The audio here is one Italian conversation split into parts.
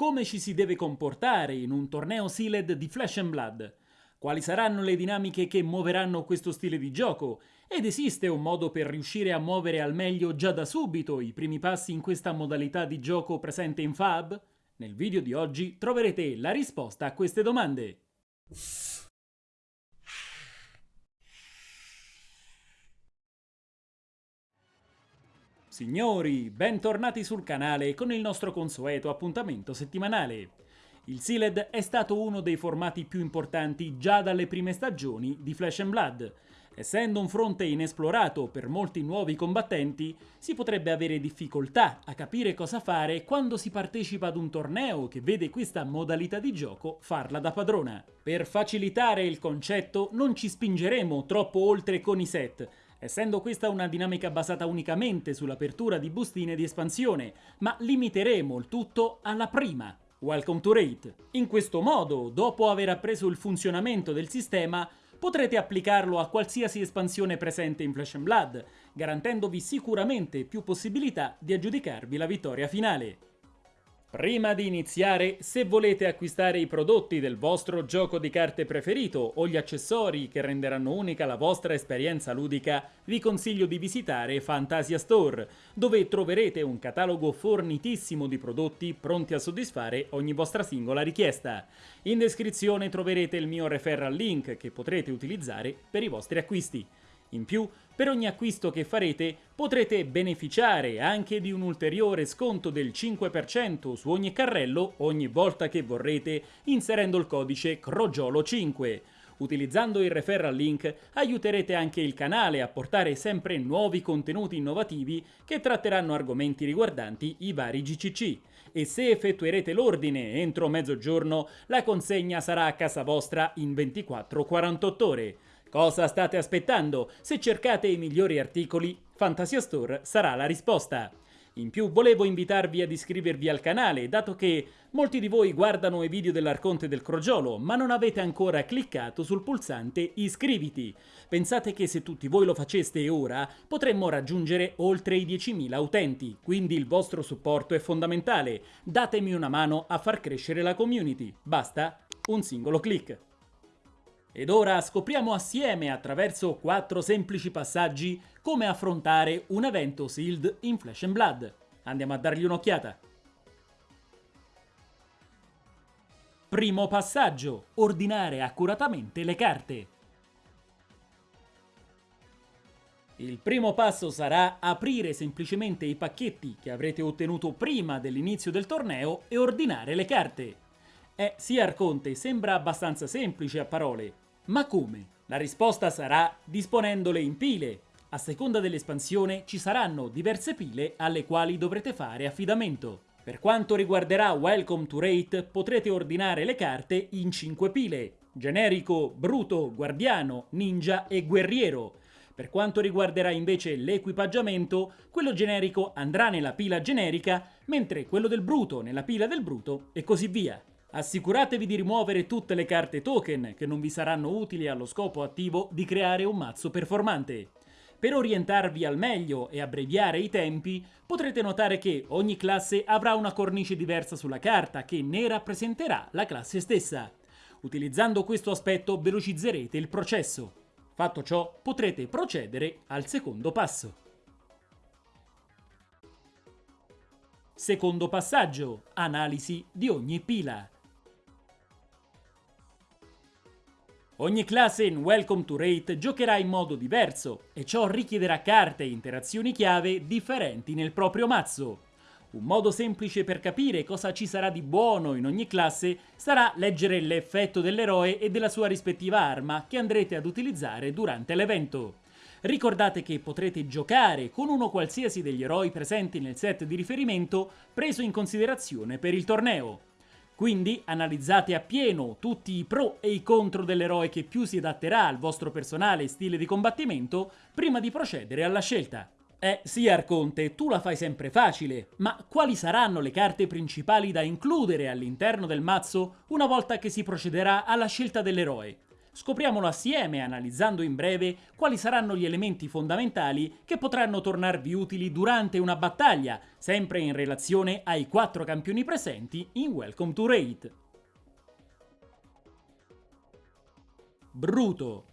come ci si deve comportare in un torneo Sealed di Flash and Blood, quali saranno le dinamiche che muoveranno questo stile di gioco ed esiste un modo per riuscire a muovere al meglio già da subito i primi passi in questa modalità di gioco presente in Fab? Nel video di oggi troverete la risposta a queste domande. Signori, bentornati sul canale con il nostro consueto appuntamento settimanale. Il Sealed è stato uno dei formati più importanti già dalle prime stagioni di Flash Blood. Essendo un fronte inesplorato per molti nuovi combattenti, si potrebbe avere difficoltà a capire cosa fare quando si partecipa ad un torneo che vede questa modalità di gioco farla da padrona. Per facilitare il concetto non ci spingeremo troppo oltre con i set, essendo questa una dinamica basata unicamente sull'apertura di bustine di espansione, ma limiteremo il tutto alla prima, Welcome to Rate. In questo modo, dopo aver appreso il funzionamento del sistema, potrete applicarlo a qualsiasi espansione presente in Flash Blood, garantendovi sicuramente più possibilità di aggiudicarvi la vittoria finale. Prima di iniziare, se volete acquistare i prodotti del vostro gioco di carte preferito o gli accessori che renderanno unica la vostra esperienza ludica, vi consiglio di visitare Fantasia Store, dove troverete un catalogo fornitissimo di prodotti pronti a soddisfare ogni vostra singola richiesta. In descrizione troverete il mio referral link che potrete utilizzare per i vostri acquisti. In più, per ogni acquisto che farete potrete beneficiare anche di un ulteriore sconto del 5% su ogni carrello ogni volta che vorrete inserendo il codice CROGIOLO5. Utilizzando il referral link aiuterete anche il canale a portare sempre nuovi contenuti innovativi che tratteranno argomenti riguardanti i vari GCC e se effettuerete l'ordine entro mezzogiorno la consegna sarà a casa vostra in 24-48 ore. Cosa state aspettando? Se cercate i migliori articoli, Fantasia Store sarà la risposta. In più volevo invitarvi ad iscrivervi al canale, dato che molti di voi guardano i video dell'Arconte del Crogiolo, ma non avete ancora cliccato sul pulsante iscriviti. Pensate che se tutti voi lo faceste ora, potremmo raggiungere oltre i 10.000 utenti, quindi il vostro supporto è fondamentale. Datemi una mano a far crescere la community. Basta un singolo clic. Ed ora scopriamo assieme attraverso quattro semplici passaggi come affrontare un evento sealed in Flash and Blood. Andiamo a dargli un'occhiata. Primo passaggio, ordinare accuratamente le carte. Il primo passo sarà aprire semplicemente i pacchetti che avrete ottenuto prima dell'inizio del torneo e ordinare le carte. Eh sì Arconte, sembra abbastanza semplice a parole, ma come? La risposta sarà disponendole in pile. A seconda dell'espansione ci saranno diverse pile alle quali dovrete fare affidamento. Per quanto riguarderà Welcome to Rate potrete ordinare le carte in 5 pile. Generico, Bruto, Guardiano, Ninja e Guerriero. Per quanto riguarderà invece l'equipaggiamento, quello generico andrà nella pila generica, mentre quello del Bruto nella pila del Bruto e così via. Assicuratevi di rimuovere tutte le carte token che non vi saranno utili allo scopo attivo di creare un mazzo performante. Per orientarvi al meglio e abbreviare i tempi, potrete notare che ogni classe avrà una cornice diversa sulla carta che ne rappresenterà la classe stessa. Utilizzando questo aspetto velocizzerete il processo. Fatto ciò, potrete procedere al secondo passo. Secondo passaggio, analisi di ogni pila. Ogni classe in Welcome to Rate giocherà in modo diverso e ciò richiederà carte e interazioni chiave differenti nel proprio mazzo. Un modo semplice per capire cosa ci sarà di buono in ogni classe sarà leggere l'effetto dell'eroe e della sua rispettiva arma che andrete ad utilizzare durante l'evento. Ricordate che potrete giocare con uno qualsiasi degli eroi presenti nel set di riferimento preso in considerazione per il torneo. Quindi analizzate appieno tutti i pro e i contro dell'eroe che più si adatterà al vostro personale stile di combattimento prima di procedere alla scelta. Eh sì Arconte, tu la fai sempre facile, ma quali saranno le carte principali da includere all'interno del mazzo una volta che si procederà alla scelta dell'eroe? Scopriamolo assieme analizzando in breve quali saranno gli elementi fondamentali che potranno tornarvi utili durante una battaglia, sempre in relazione ai quattro campioni presenti in Welcome to Raid. Bruto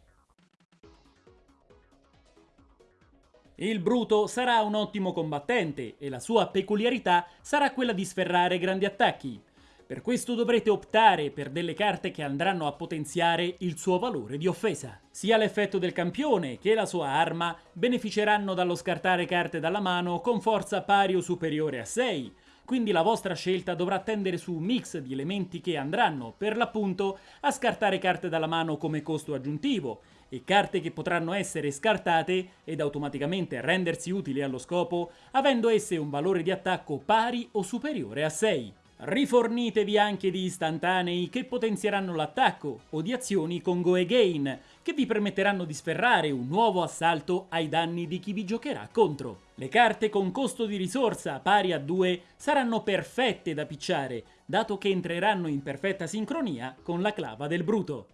Il Bruto sarà un ottimo combattente e la sua peculiarità sarà quella di sferrare grandi attacchi. Per questo dovrete optare per delle carte che andranno a potenziare il suo valore di offesa. Sia l'effetto del campione che la sua arma beneficeranno dallo scartare carte dalla mano con forza pari o superiore a 6, quindi la vostra scelta dovrà tendere su un mix di elementi che andranno, per l'appunto, a scartare carte dalla mano come costo aggiuntivo, e carte che potranno essere scartate ed automaticamente rendersi utili allo scopo, avendo esse un valore di attacco pari o superiore a 6. Rifornitevi anche di istantanei che potenzieranno l'attacco o di azioni con Go Again che vi permetteranno di sferrare un nuovo assalto ai danni di chi vi giocherà contro. Le carte con costo di risorsa pari a 2 saranno perfette da picciare, dato che entreranno in perfetta sincronia con la clava del bruto.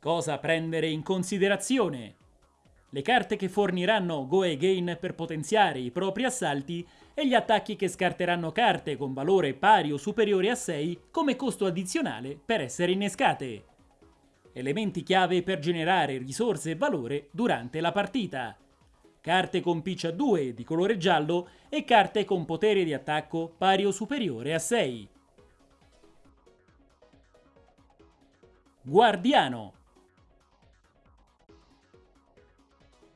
Cosa prendere in considerazione? Le carte che forniranno Go Again per potenziare i propri assalti e gli attacchi che scarteranno carte con valore pari o superiore a 6 come costo addizionale per essere innescate. Elementi chiave per generare risorse e valore durante la partita. Carte con pitch a 2 di colore giallo e carte con potere di attacco pari o superiore a 6. Guardiano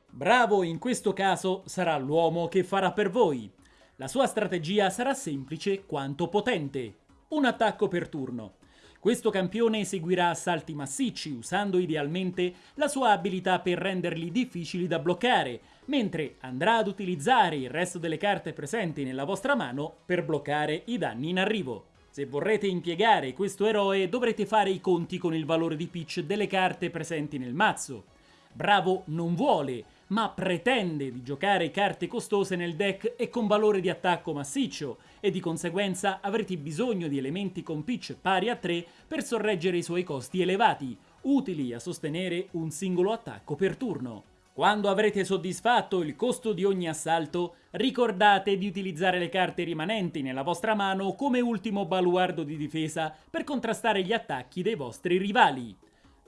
Bravo in questo caso sarà l'uomo che farà per voi. La sua strategia sarà semplice quanto potente. Un attacco per turno. Questo campione eseguirà assalti massicci usando idealmente la sua abilità per renderli difficili da bloccare, mentre andrà ad utilizzare il resto delle carte presenti nella vostra mano per bloccare i danni in arrivo. Se vorrete impiegare questo eroe dovrete fare i conti con il valore di pitch delle carte presenti nel mazzo. Bravo non vuole, ma pretende di giocare carte costose nel deck e con valore di attacco massiccio, e di conseguenza avrete bisogno di elementi con pitch pari a 3 per sorreggere i suoi costi elevati, utili a sostenere un singolo attacco per turno. Quando avrete soddisfatto il costo di ogni assalto, ricordate di utilizzare le carte rimanenti nella vostra mano come ultimo baluardo di difesa per contrastare gli attacchi dei vostri rivali.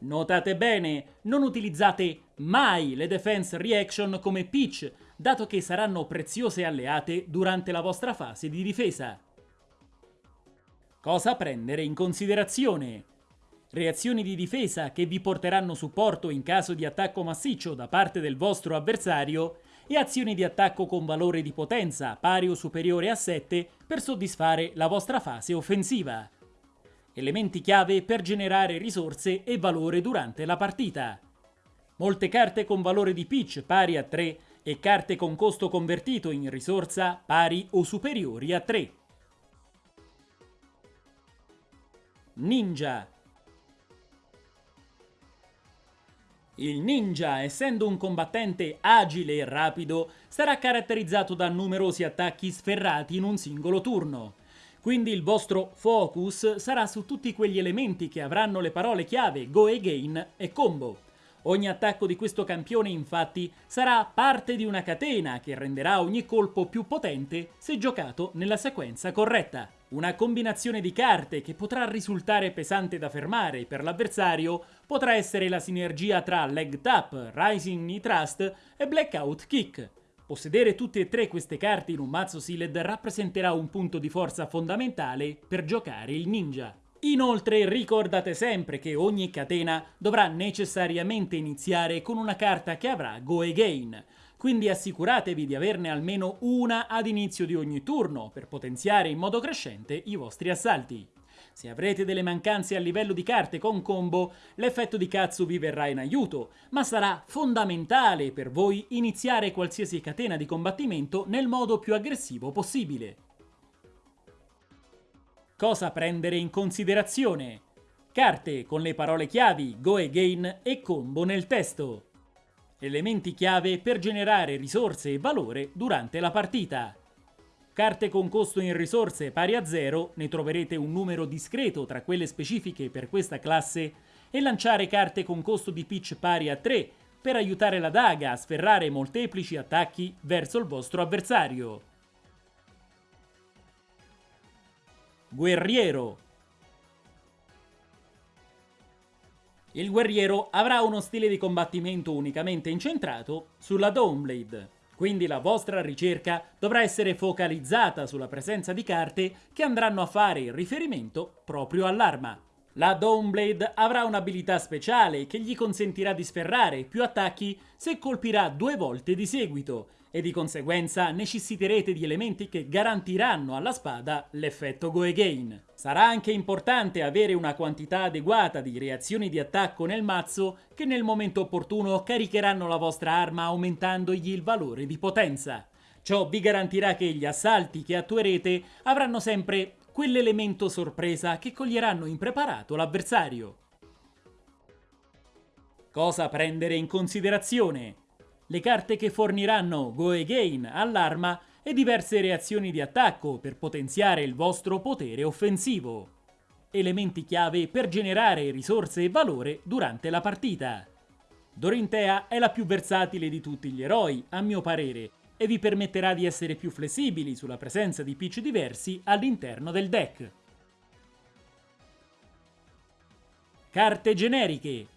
Notate bene, non utilizzate mai le defense reaction come pitch, dato che saranno preziose alleate durante la vostra fase di difesa. Cosa prendere in considerazione? Reazioni di difesa che vi porteranno supporto in caso di attacco massiccio da parte del vostro avversario e azioni di attacco con valore di potenza pari o superiore a 7 per soddisfare la vostra fase offensiva elementi chiave per generare risorse e valore durante la partita. Molte carte con valore di pitch pari a 3 e carte con costo convertito in risorsa pari o superiori a 3. Ninja Il ninja, essendo un combattente agile e rapido, sarà caratterizzato da numerosi attacchi sferrati in un singolo turno. Quindi il vostro focus sarà su tutti quegli elementi che avranno le parole chiave Go Again e Combo. Ogni attacco di questo campione infatti sarà parte di una catena che renderà ogni colpo più potente se giocato nella sequenza corretta. Una combinazione di carte che potrà risultare pesante da fermare per l'avversario potrà essere la sinergia tra Leg Tap, Rising Knee Trust e Blackout Kick, Possedere tutte e tre queste carte in un mazzo sealed rappresenterà un punto di forza fondamentale per giocare il ninja. Inoltre ricordate sempre che ogni catena dovrà necessariamente iniziare con una carta che avrà Go Again, quindi assicuratevi di averne almeno una ad inizio di ogni turno per potenziare in modo crescente i vostri assalti. Se avrete delle mancanze a livello di carte con combo, l'effetto di cazzo vi verrà in aiuto, ma sarà fondamentale per voi iniziare qualsiasi catena di combattimento nel modo più aggressivo possibile. Cosa prendere in considerazione? Carte con le parole chiavi Go Again e Combo nel testo. Elementi chiave per generare risorse e valore durante la partita. Carte con costo in risorse pari a 0, ne troverete un numero discreto tra quelle specifiche per questa classe, e lanciare carte con costo di pitch pari a 3 per aiutare la daga a sferrare molteplici attacchi verso il vostro avversario. Guerriero Il guerriero avrà uno stile di combattimento unicamente incentrato sulla Dawnblade, quindi la vostra ricerca dovrà essere focalizzata sulla presenza di carte che andranno a fare riferimento proprio all'arma. La Dawnblade avrà un'abilità speciale che gli consentirà di sferrare più attacchi se colpirà due volte di seguito e di conseguenza necessiterete di elementi che garantiranno alla spada l'effetto Go Again. Sarà anche importante avere una quantità adeguata di reazioni di attacco nel mazzo che nel momento opportuno caricheranno la vostra arma aumentandogli il valore di potenza. Ciò vi garantirà che gli assalti che attuerete avranno sempre quell'elemento sorpresa che coglieranno impreparato l'avversario. Cosa prendere in considerazione? Le carte che forniranno Go Again all'arma e diverse reazioni di attacco per potenziare il vostro potere offensivo. Elementi chiave per generare risorse e valore durante la partita. Dorintea è la più versatile di tutti gli eroi, a mio parere, e vi permetterà di essere più flessibili sulla presenza di pitch diversi all'interno del deck. Carte generiche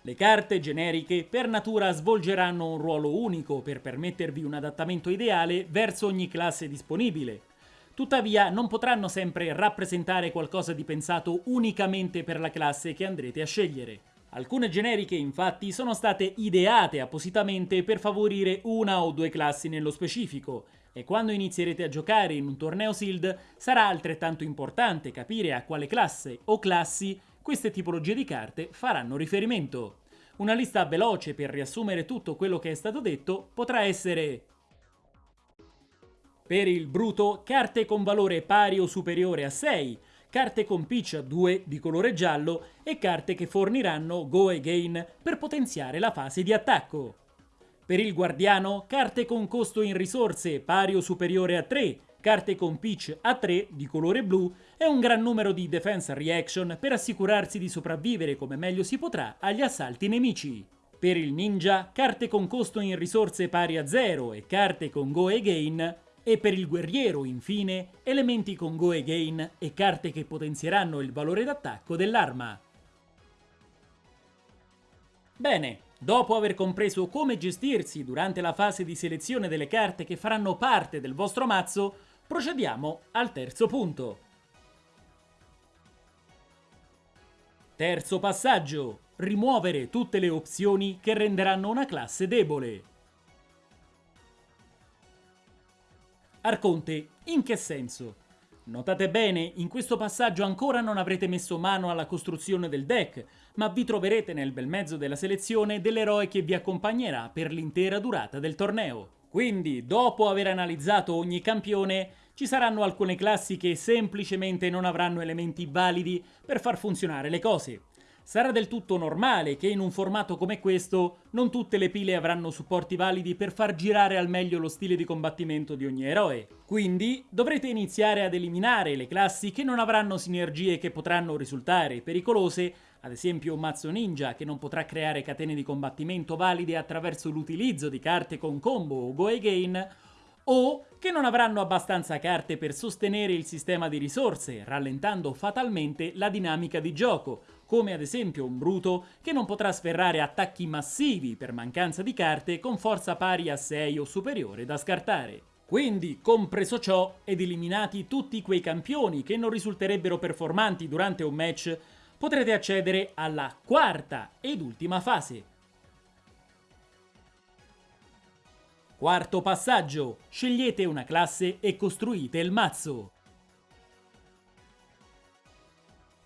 Le carte generiche per natura svolgeranno un ruolo unico per permettervi un adattamento ideale verso ogni classe disponibile. Tuttavia non potranno sempre rappresentare qualcosa di pensato unicamente per la classe che andrete a scegliere. Alcune generiche infatti sono state ideate appositamente per favorire una o due classi nello specifico e quando inizierete a giocare in un torneo SILD sarà altrettanto importante capire a quale classe o classi queste tipologie di carte faranno riferimento. Una lista veloce per riassumere tutto quello che è stato detto potrà essere per il bruto carte con valore pari o superiore a 6, carte con pitch a 2 di colore giallo e carte che forniranno Go Again per potenziare la fase di attacco. Per il guardiano, carte con costo in risorse pari o superiore a 3, carte con pitch a 3 di colore blu e un gran numero di defense reaction per assicurarsi di sopravvivere come meglio si potrà agli assalti nemici. Per il ninja, carte con costo in risorse pari a 0 e carte con Go Again e per il guerriero, infine, elementi con Go Again e carte che potenzieranno il valore d'attacco dell'arma. Bene, dopo aver compreso come gestirsi durante la fase di selezione delle carte che faranno parte del vostro mazzo, procediamo al terzo punto. Terzo passaggio. Rimuovere tutte le opzioni che renderanno una classe debole. Arconte, in che senso? Notate bene, in questo passaggio ancora non avrete messo mano alla costruzione del deck, ma vi troverete nel bel mezzo della selezione dell'eroe che vi accompagnerà per l'intera durata del torneo. Quindi, dopo aver analizzato ogni campione, ci saranno alcune classi che semplicemente non avranno elementi validi per far funzionare le cose. Sarà del tutto normale che in un formato come questo non tutte le pile avranno supporti validi per far girare al meglio lo stile di combattimento di ogni eroe. Quindi dovrete iniziare ad eliminare le classi che non avranno sinergie che potranno risultare pericolose, ad esempio un mazzo ninja che non potrà creare catene di combattimento valide attraverso l'utilizzo di carte con combo o go again, o che non avranno abbastanza carte per sostenere il sistema di risorse, rallentando fatalmente la dinamica di gioco, come ad esempio un Bruto che non potrà sferrare attacchi massivi per mancanza di carte con forza pari a 6 o superiore da scartare. Quindi, compreso ciò, ed eliminati tutti quei campioni che non risulterebbero performanti durante un match, potrete accedere alla quarta ed ultima fase, Quarto passaggio, scegliete una classe e costruite il mazzo.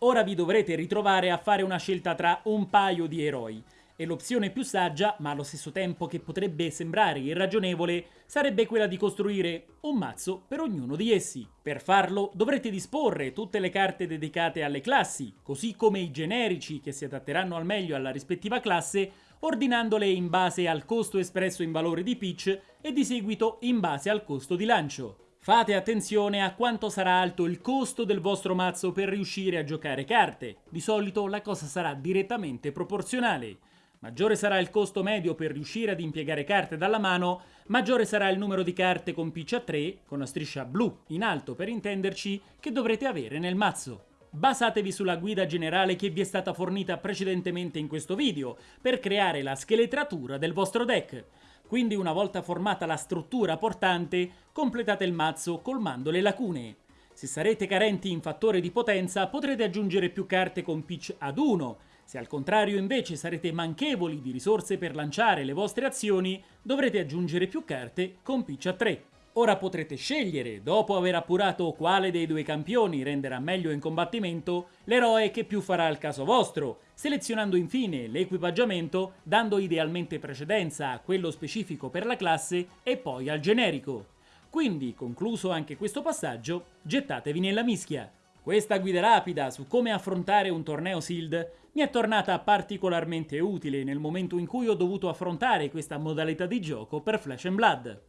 Ora vi dovrete ritrovare a fare una scelta tra un paio di eroi, e l'opzione più saggia, ma allo stesso tempo che potrebbe sembrare irragionevole, sarebbe quella di costruire un mazzo per ognuno di essi. Per farlo dovrete disporre tutte le carte dedicate alle classi, così come i generici che si adatteranno al meglio alla rispettiva classe, ordinandole in base al costo espresso in valore di pitch e di seguito in base al costo di lancio. Fate attenzione a quanto sarà alto il costo del vostro mazzo per riuscire a giocare carte. Di solito la cosa sarà direttamente proporzionale. Maggiore sarà il costo medio per riuscire ad impiegare carte dalla mano, maggiore sarà il numero di carte con pitch a 3, con la striscia blu in alto per intenderci, che dovrete avere nel mazzo. Basatevi sulla guida generale che vi è stata fornita precedentemente in questo video per creare la scheletratura del vostro deck. Quindi una volta formata la struttura portante, completate il mazzo colmando le lacune. Se sarete carenti in fattore di potenza potrete aggiungere più carte con pitch ad 1, se al contrario invece sarete manchevoli di risorse per lanciare le vostre azioni, dovrete aggiungere più carte con pitch a 3. Ora potrete scegliere, dopo aver appurato quale dei due campioni renderà meglio in combattimento, l'eroe che più farà il caso vostro, selezionando infine l'equipaggiamento, dando idealmente precedenza a quello specifico per la classe e poi al generico. Quindi, concluso anche questo passaggio, gettatevi nella mischia. Questa guida rapida su come affrontare un torneo SEALD mi è tornata particolarmente utile nel momento in cui ho dovuto affrontare questa modalità di gioco per Flash and Blood.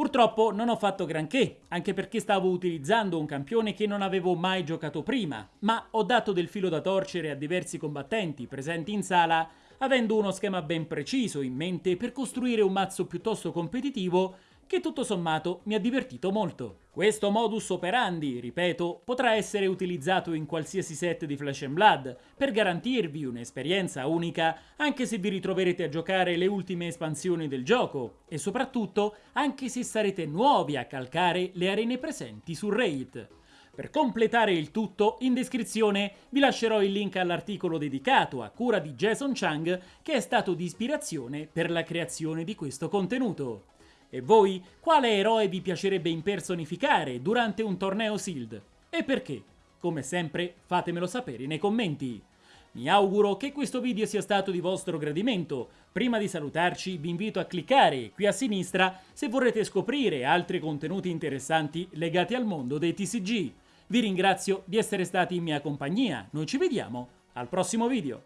Purtroppo non ho fatto granché, anche perché stavo utilizzando un campione che non avevo mai giocato prima, ma ho dato del filo da torcere a diversi combattenti presenti in sala, avendo uno schema ben preciso in mente per costruire un mazzo piuttosto competitivo che tutto sommato mi ha divertito molto. Questo modus operandi, ripeto, potrà essere utilizzato in qualsiasi set di Flash Blood per garantirvi un'esperienza unica anche se vi ritroverete a giocare le ultime espansioni del gioco e soprattutto anche se sarete nuovi a calcare le arene presenti su Raid. Per completare il tutto, in descrizione vi lascerò il link all'articolo dedicato a cura di Jason Chang che è stato di ispirazione per la creazione di questo contenuto. E voi, quale eroe vi piacerebbe impersonificare durante un torneo SEALD? E perché? Come sempre, fatemelo sapere nei commenti. Mi auguro che questo video sia stato di vostro gradimento. Prima di salutarci vi invito a cliccare qui a sinistra se vorrete scoprire altri contenuti interessanti legati al mondo dei TCG. Vi ringrazio di essere stati in mia compagnia, noi ci vediamo al prossimo video.